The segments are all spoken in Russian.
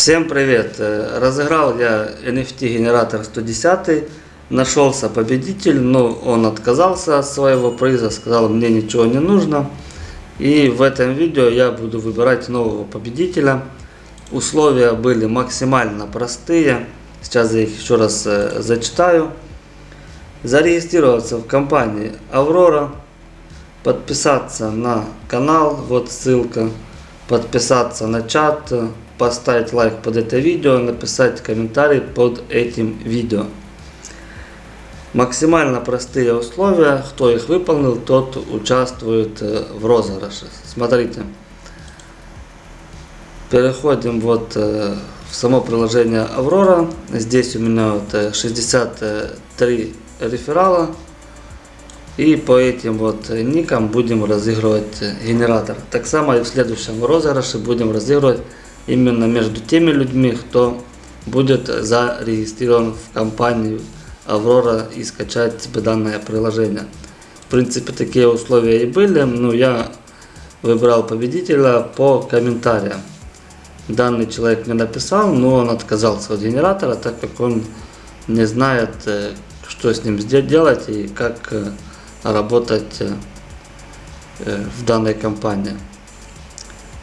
Всем привет! Э, разыграл я NFT генератор 110, нашелся победитель, но он отказался от своего приза, сказал мне ничего не нужно. И в этом видео я буду выбирать нового победителя. Условия были максимально простые, сейчас я их еще раз э, зачитаю. Зарегистрироваться в компании Аврора, Подписаться на канал, вот ссылка. Подписаться на чат поставить лайк под это видео, написать комментарий под этим видео. Максимально простые условия, кто их выполнил, тот участвует э, в розыгрыше. Смотрите, переходим вот э, в само приложение Аврора. Здесь у меня вот 63 э, реферала. И по этим вот никам будем разыгрывать генератор. Так само и в следующем розыгрыше будем разыгрывать именно между теми людьми, кто будет зарегистрирован в компанию Аврора и скачать себе данное приложение. В принципе, такие условия и были, но я выбрал победителя по комментариям. Данный человек мне написал, но он отказался от генератора, так как он не знает, э, что с ним делать и как э, работать э, в данной компании.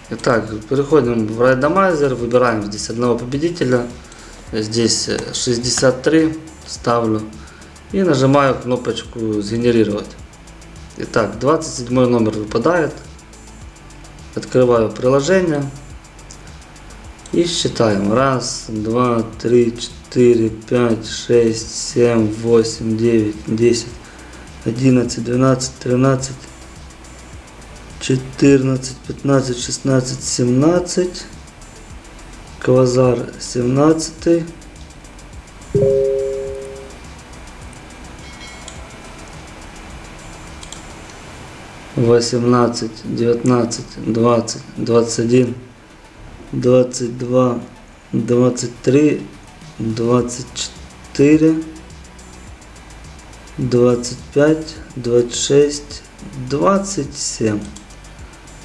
Итак, переходим в рандомайзер, выбираем здесь одного победителя. Здесь 63 ставлю. И нажимаю кнопочку «Сгенерировать». Итак, 27 номер выпадает. Открываю приложение. И считаем. Раз, два, три, четыре, пять, шесть, семь, восемь, девять, десять, одиннадцать, двенадцать, тринадцать. 14, 15, 16, 17. Квазар 17. Восемнадцать, девятнадцать, двадцать, двадцать один, двадцать два, двадцать три, двадцать четыре, двадцать пять, двадцать шесть, двадцать семь.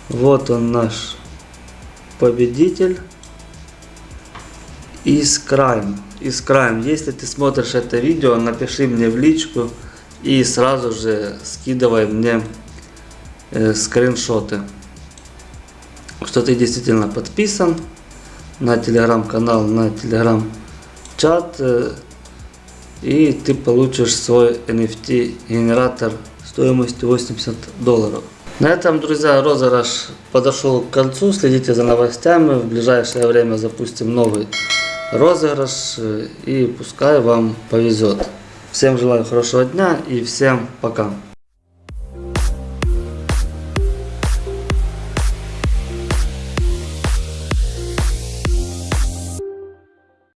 Вот он наш победитель. Искраем. Искраем. Если ты смотришь это видео, напиши мне в личку и сразу же скидывай мне э, скриншоты. Что ты действительно подписан на телеграм-канал, на телеграм-чат. Э, и ты получишь свой NFT генератор стоимостью 80 долларов. На этом, друзья, розыгрыш подошел к концу. Следите за новостями. В ближайшее время запустим новый розыгрыш. И пускай вам повезет. Всем желаю хорошего дня и всем пока.